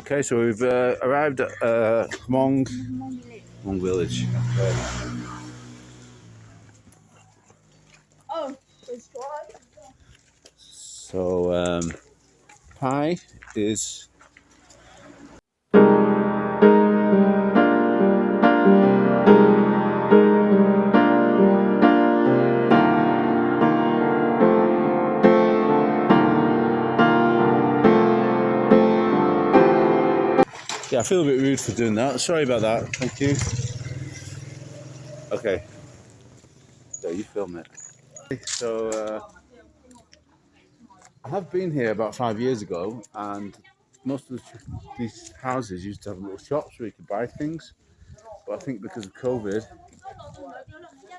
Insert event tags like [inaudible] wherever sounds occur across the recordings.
Okay, so we've uh, arrived at uh, Hmong, Hmong village. Oh, it's. So, um, Pi is Yeah, I feel a bit rude for doing that. Sorry about that. Thank you. Okay. Yeah, you film it. So, uh, I have been here about five years ago, and most of the, these houses used to have little shops where you could buy things. But I think because of COVID,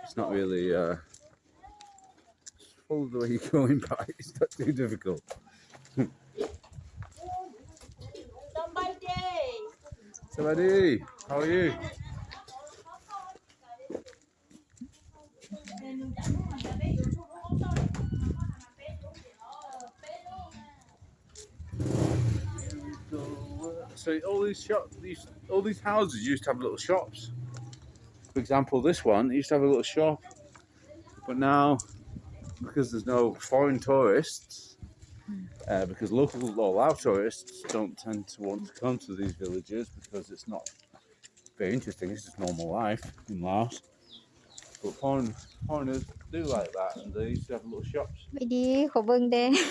it's not really. Uh, follow the way you're [laughs] going by. It's not too difficult. How are you? So all these shops, these all these houses used to have little shops. For example, this one used to have a little shop, but now because there's no foreign tourists, uh, because local law allow tourists don't tend to want to come to these villages because it's not very interesting. It's just normal life in Laos. But foreign, foreigners do like that and they used to have little shops. Maybe [laughs]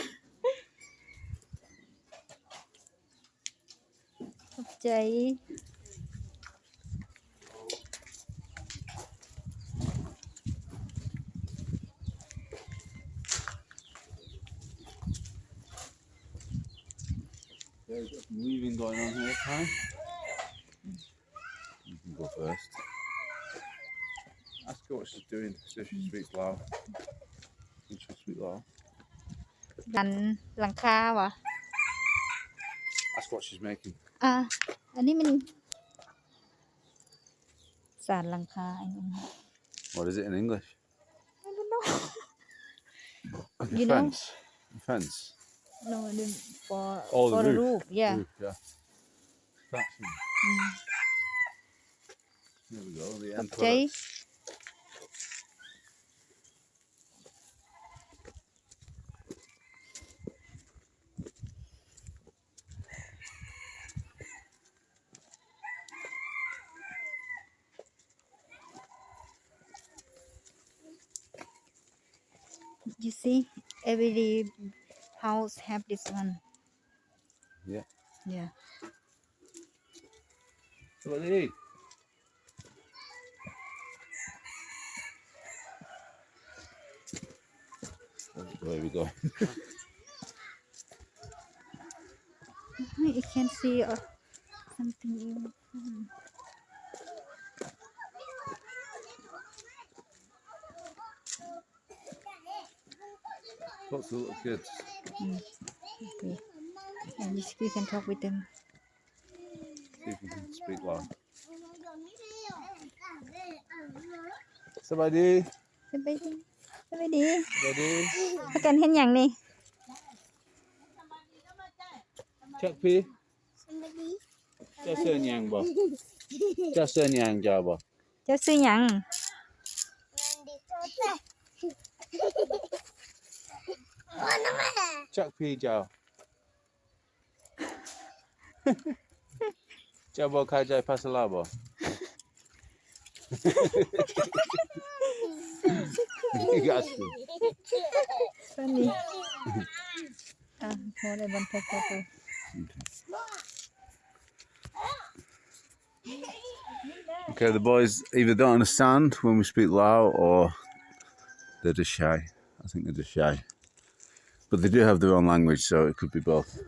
There's got some weaving going on here, Kai. You can go first. Ask her what she's doing, see if she speaks Lao. Think she'll speak Lao. ดันหลังคาวะ Ask what she's making. อ่ะ อันนี้มันสารหลังคาไอ้นั่น What is it in English? I don't know A [laughs] You know? fence. A fence. no the for Oh, the for the roof. roof yeah Roof, yeah. Thatching. Mm. There we go. The end ใจ product. you see every house have this one Yeah. yeah Somebody. That's the way we go. [laughs] I can see uh, something in hmm. Lots of little kids. Ừ. Okay. And you, you can talk with them. See if you can speak loud. Somebody. Somebody. Somebody. Somebody. Cái cần hết nhàng đi. Chắc phi. Cho sư nhàng bò. Cho sư nhàng cho bò. Cho sư nhàng. Chuck Pijo. Jabo kajai Pasalabo. you got to. Funny. ah, more than one Okay, the boys either don't understand when we speak Lao or they're just shy. I think they're just shy. But they do have their own language, so it could be both.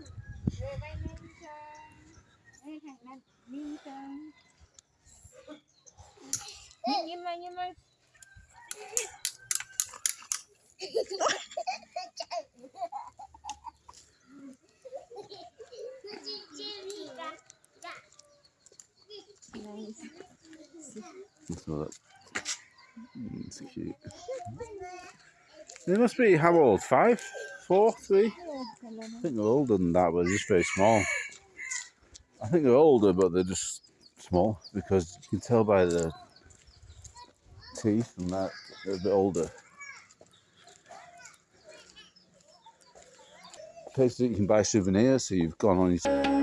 So that, it's cute. They must be how old? Five, four, three? I think they're older than that, but they're just very small. I think they're older, but they're just small because you can tell by the teeth and that they're a bit older. Places that you can buy souvenirs, so you've gone on your